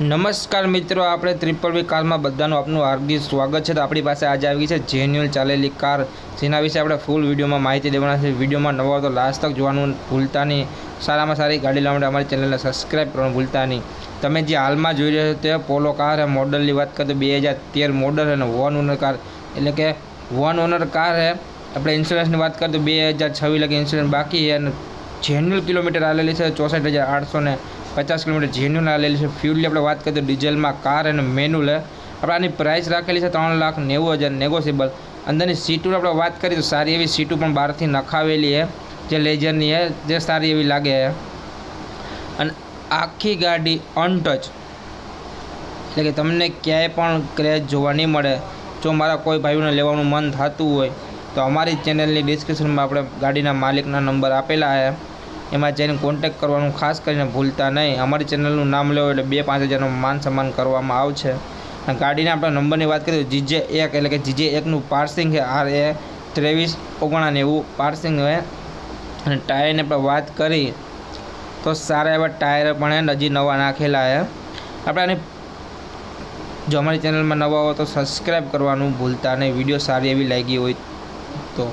નમસ્કાર મિત્રો, આપણે ત્રિપલ વી કારમાં બધાનું આપનું હાર્દિક સ્વાગત છે. તો આપણી પાસે આજે આવી ગઈ છે જેન્યુઅલ ચાલેલી કાર. જેના વિશે આપણે ફૂલ વિડીયોમાં માહિતી દેવાના છે. વિડીયોમાં નવા તો લાસ્ટ તક જોવાનું ભૂલતા નહીં. સારામાં સારી ગાડી લાવવા માટે અમારી ચેનલને સબસ્ક્રાઈબ કરવાનું ભૂલતા નહીં. તમે જે હાલમાં જોઈ રહ્યા છો તે પોલો કાર હે મોડલની વાત કરીએ તો બે હજાર તેર મોડલ અને વન ઓનર કાર એટલે કે વન ઓનર કાર હે. આપણે ઇન્સ્યોરન્સની વાત કરીએ તો બે હજાર છવ્વીસ લગે ઇન્સ્યોરન્સ બાકી છે અને જેન્યુઅલ કિલોમીટર આવેલી છે ચોસઠ હજાર આઠસો ને પચાસ કિલોમીટર જેન્યુન આવેલી છે. ફ્યુલની આપણે વાત કરીએ તો ડીઝલમાં કાર અને મેન્યુલ આપણે આની પ્રાઇસ રાખેલી છે ત્રણ લાખ નેવું હજાર નેગોશિયેબલ અંદરની સીટોની આપણે વાત કરીએ તો સારી એવી સીટો પણ બહારથી નખાવેલી છે. જે લેજરની છે, જે સારી એવી લાગે છે. અને આખી ગાડી અનટચ એટલે કે તમને ક્યાંય પણ ક્રેચ જોવા નહીં મળે. જો મારા કોઈ ભાઈઓને લેવાનું મન થતું હોય, તો અમારી ચેનલની ડિસ્ક્રિપ્શનમાં આપણે ગાડીના માલિકના નંબર આપેલા છે. એમાં જઈને કોન્ટેક કરવાનું ખાસ કરીને ભૂલતા નહીં. અમારી ચેનલનું નામ લેવો એટલે બે પાંચ હજારનો માન સન્માન કરવામાં આવશે. અને ગાડીના આપણે નંબરની વાત કરીએ તો જીજે એક એટલે કે જીજે એકનું પાર્સિંગ છે. આર એ ત્રેવીસ ઓગણાનેવું પાર્સિંગ છે અને ટાયરની આપણે વાત કરી તો સારા એવા ટાયર પણ હજી નવા નાખેલા છે. આપણે આની જો અમારી ચેનલમાં નવા હો તો સબસ્ક્રાઈબ કરવાનું ભૂલતા નહીં. વીડિયો સારી એવી લાગી હોય તો.